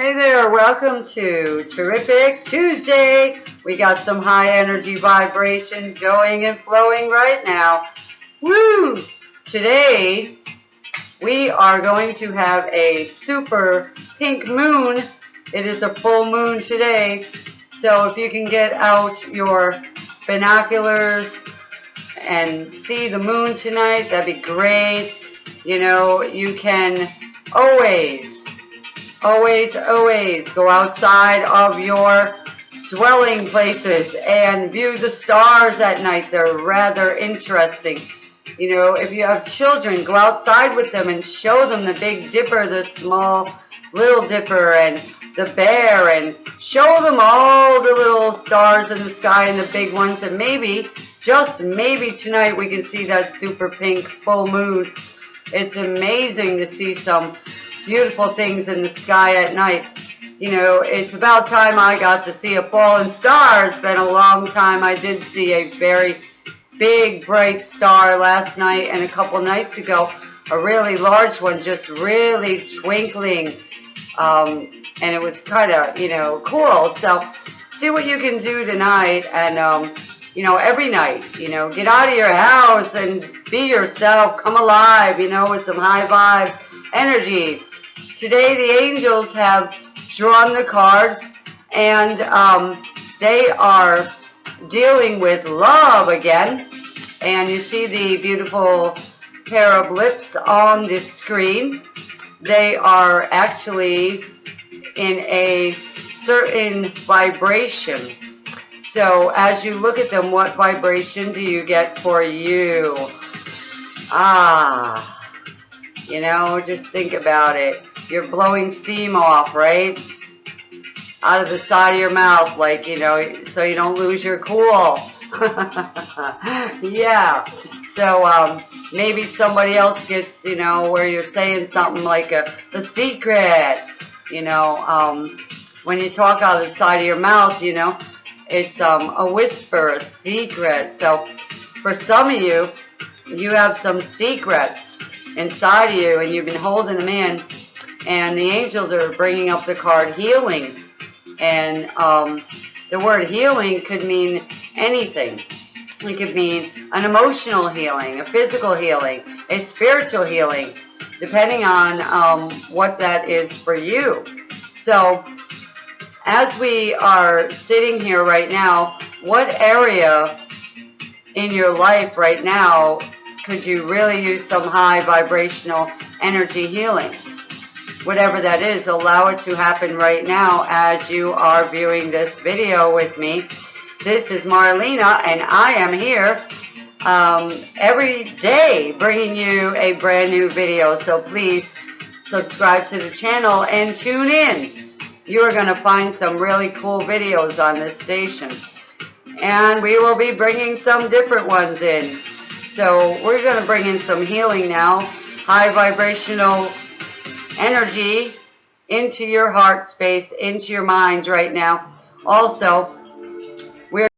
Hey there, welcome to Terrific Tuesday. We got some high energy vibrations going and flowing right now. Woo! Today, we are going to have a super pink moon. It is a full moon today. So if you can get out your binoculars and see the moon tonight, that'd be great. You know, you can always always, always go outside of your dwelling places and view the stars at night. They're rather interesting. You know, if you have children, go outside with them and show them the Big Dipper, the small Little Dipper, and the bear, and show them all the little stars in the sky and the big ones, and maybe, just maybe tonight we can see that super pink full moon. It's amazing to see some beautiful things in the sky at night. You know, it's about time I got to see a fallen star. It's been a long time. I did see a very big, bright star last night and a couple nights ago. A really large one, just really twinkling. Um, and it was kind of, you know, cool. So see what you can do tonight and, um, you know, every night, you know, get out of your house and be yourself, come alive, you know, with some high vibe energy. Today the angels have drawn the cards and um, they are dealing with love again. And you see the beautiful pair of lips on the screen. They are actually in a certain vibration. So as you look at them, what vibration do you get for you? Ah, you know, just think about it you're blowing steam off, right? Out of the side of your mouth, like, you know, so you don't lose your cool. yeah. So, um, maybe somebody else gets, you know, where you're saying something like a, a secret, you know, um, when you talk out of the side of your mouth, you know, it's, um, a whisper, a secret. So, for some of you, you have some secrets inside of you and you've been holding them in and the angels are bringing up the card healing. And um, the word healing could mean anything. It could mean an emotional healing, a physical healing, a spiritual healing, depending on um, what that is for you. So, as we are sitting here right now, what area in your life right now could you really use some high vibrational energy healing? Whatever that is, allow it to happen right now as you are viewing this video with me. This is Marlena, and I am here um, every day bringing you a brand new video. So please subscribe to the channel and tune in. You are going to find some really cool videos on this station. And we will be bringing some different ones in. So we're going to bring in some healing now. High vibrational energy into your heart space, into your mind right now. Also, we're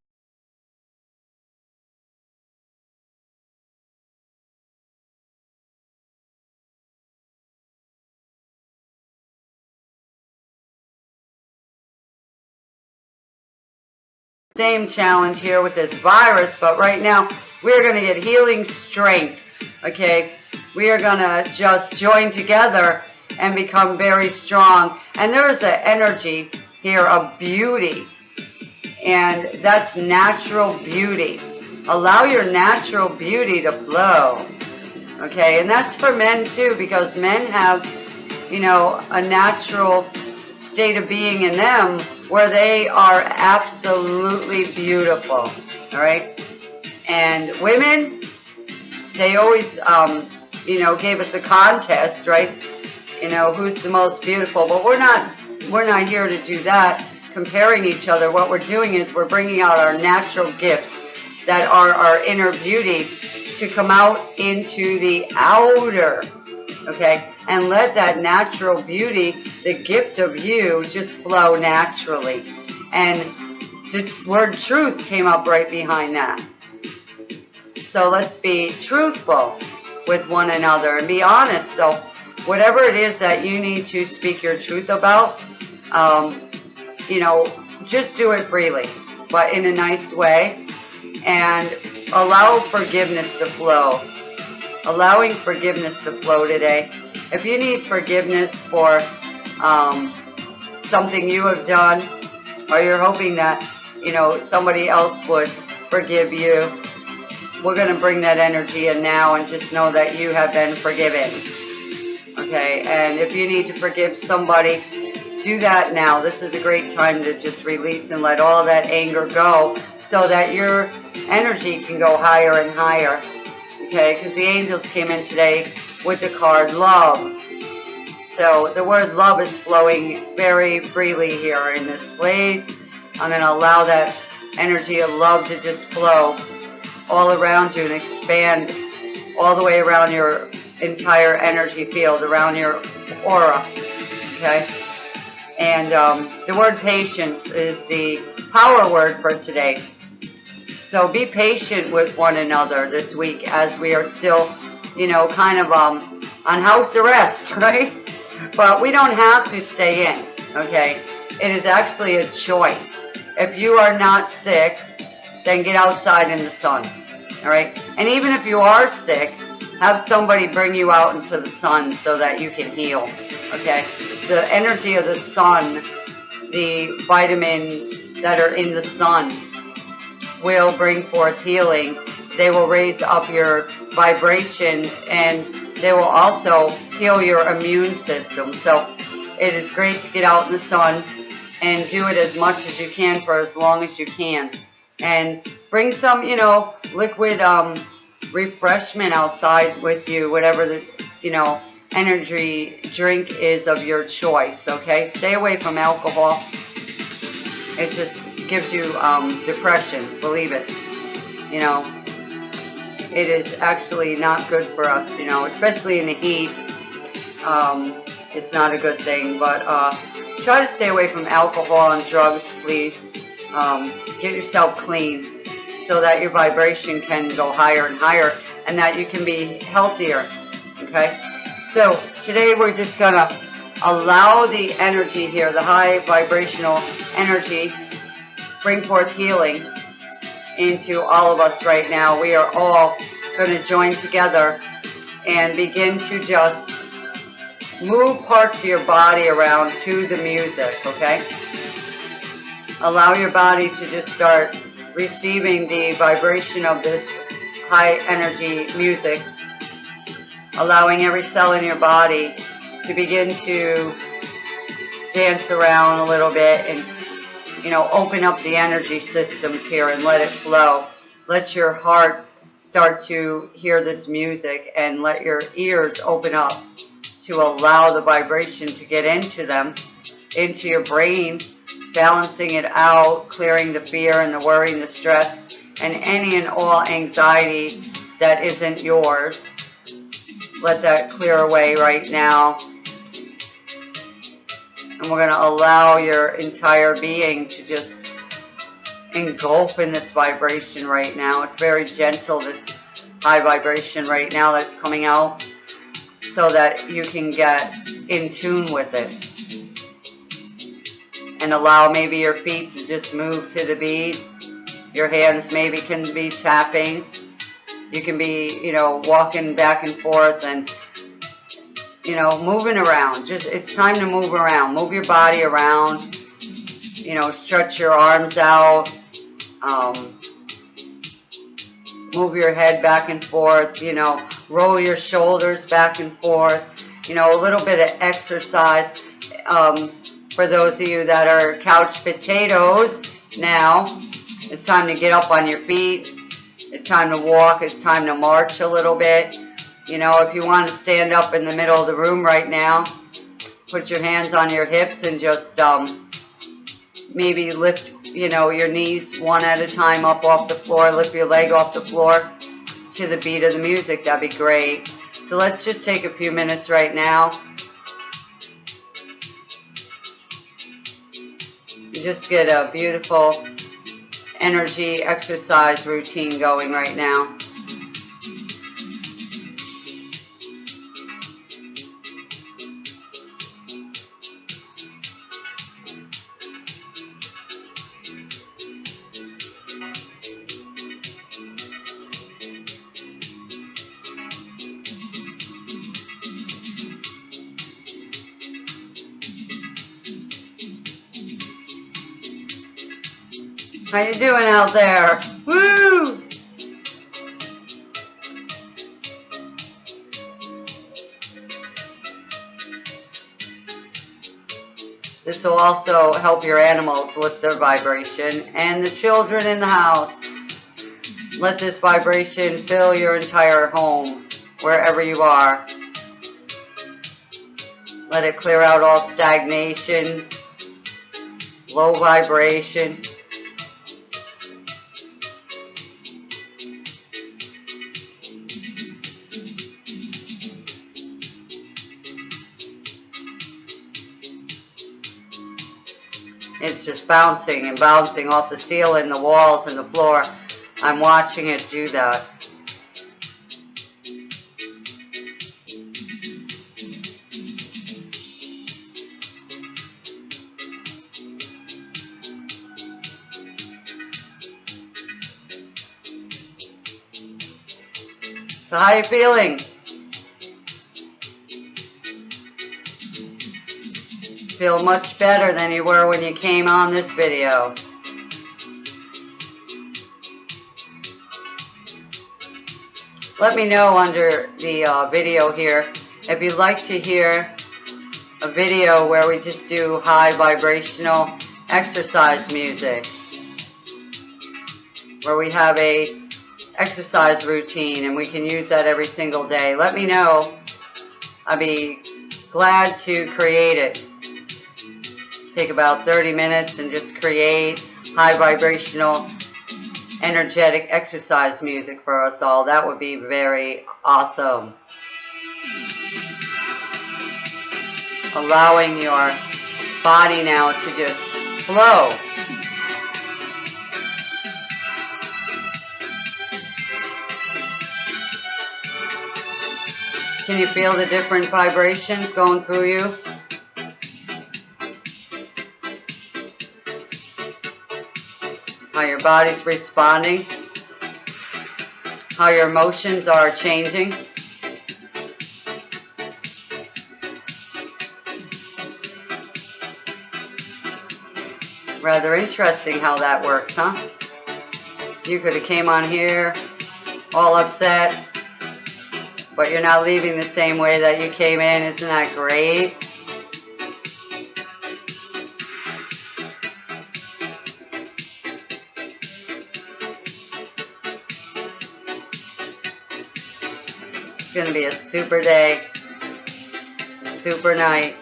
same challenge here with this virus, but right now we're going to get healing strength, okay? We are going to just join together and become very strong. And there is an energy here of beauty. And that's natural beauty. Allow your natural beauty to flow. Okay, and that's for men too, because men have, you know, a natural state of being in them where they are absolutely beautiful. All right, and women, they always, um, you know, gave us a contest, right? You know, who's the most beautiful. But we're not, we're not here to do that, comparing each other. What we're doing is we're bringing out our natural gifts that are our inner beauty to come out into the outer, okay? And let that natural beauty, the gift of you, just flow naturally. And the word truth came up right behind that. So let's be truthful with one another and be honest. So whatever it is that you need to speak your truth about, um, you know, just do it freely, but in a nice way. And allow forgiveness to flow. Allowing forgiveness to flow today. If you need forgiveness for um, something you have done, or you're hoping that, you know, somebody else would forgive you, we're going to bring that energy in now and just know that you have been forgiven. Okay, and if you need to forgive somebody, do that now. This is a great time to just release and let all that anger go so that your energy can go higher and higher. Okay, because the angels came in today with the card love. So the word love is flowing very freely here in this place. I'm going to allow that energy of love to just flow all around you and expand all the way around your entire energy field, around your aura. Okay? And um, the word patience is the power word for today. So be patient with one another this week as we are still, you know, kind of um, on house arrest, right? But we don't have to stay in, okay? It is actually a choice. If you are not sick, then get outside in the sun, all right? And even if you are sick, have somebody bring you out into the sun so that you can heal, okay? The energy of the sun, the vitamins that are in the sun will bring forth healing. They will raise up your vibration and they will also heal your immune system. So it is great to get out in the sun and do it as much as you can for as long as you can. And bring some, you know, liquid um, refreshment outside with you, whatever the, you know, energy drink is of your choice, okay? Stay away from alcohol. It just gives you um, depression, believe it. You know, it is actually not good for us, you know, especially in the heat. Um, it's not a good thing, but uh, try to stay away from alcohol and drugs, please. Um, get yourself clean so that your vibration can go higher and higher and that you can be healthier, okay? So today we're just going to allow the energy here, the high vibrational energy, bring forth healing into all of us right now. We are all going to join together and begin to just move parts of your body around to the music, okay? Allow your body to just start receiving the vibration of this high energy music, allowing every cell in your body to begin to dance around a little bit and you know, open up the energy systems here and let it flow. Let your heart start to hear this music and let your ears open up to allow the vibration to get into them, into your brain, balancing it out, clearing the fear and the worry and the stress and any and all anxiety that isn't yours. Let that clear away right now and we're going to allow your entire being to just engulf in this vibration right now. It's very gentle, this high vibration right now that's coming out so that you can get in tune with it. And allow maybe your feet to just move to the beat. Your hands maybe can be tapping. You can be, you know, walking back and forth and you know, moving around. Just it's time to move around. Move your body around. You know, stretch your arms out. Um, move your head back and forth. You know, roll your shoulders back and forth. You know, a little bit of exercise. Um, for those of you that are couch potatoes now, it's time to get up on your feet. It's time to walk. It's time to march a little bit. You know, if you want to stand up in the middle of the room right now, put your hands on your hips and just um, maybe lift, you know, your knees one at a time up off the floor, lift your leg off the floor to the beat of the music. That'd be great. So let's just take a few minutes right now. You just get a beautiful energy exercise routine going right now. How you doing out there? Woo! This will also help your animals lift their vibration and the children in the house. Let this vibration fill your entire home, wherever you are. Let it clear out all stagnation, low vibration. It's just bouncing and bouncing off the ceiling, the walls, and the floor. I'm watching it do that. So how are you feeling? Feel much better than you were when you came on this video. Let me know under the uh, video here if you'd like to hear a video where we just do high vibrational exercise music. Where we have a exercise routine and we can use that every single day. Let me know. I'd be glad to create it. Take about 30 minutes and just create high vibrational energetic exercise music for us all. That would be very awesome. Allowing your body now to just flow. Can you feel the different vibrations going through you? How your body's responding? How your emotions are changing? Rather interesting how that works, huh? You could have came on here all upset, but you're not leaving the same way that you came in. Isn't that great? It's going to be a super day, super night.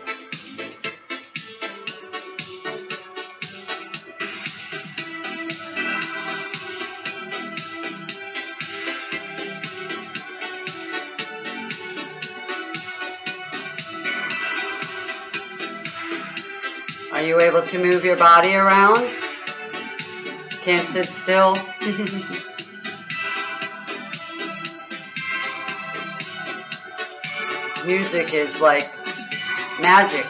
Are you able to move your body around? Can't sit still? Music is like magic.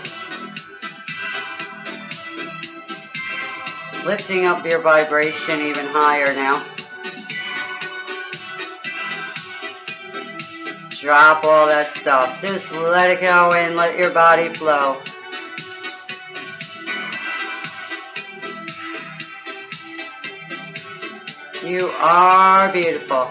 Lifting up your vibration even higher now. Drop all that stuff. Just let it go and let your body flow. You are beautiful.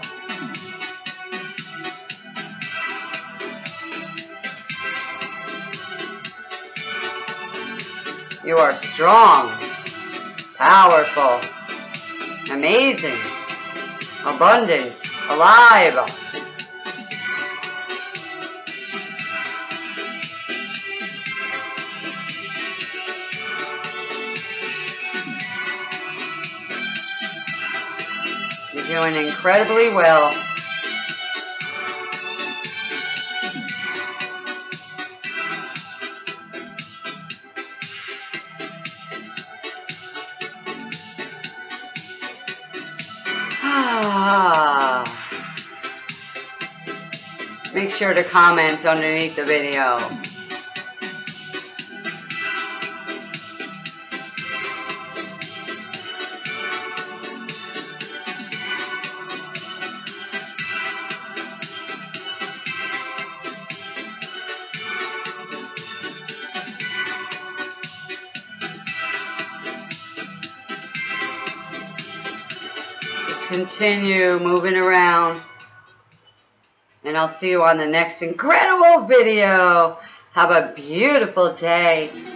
You are strong, powerful, amazing, abundant, alive. You're doing incredibly well. sure to comment underneath the video. continue moving around I'll see you on the next incredible video. Have a beautiful day.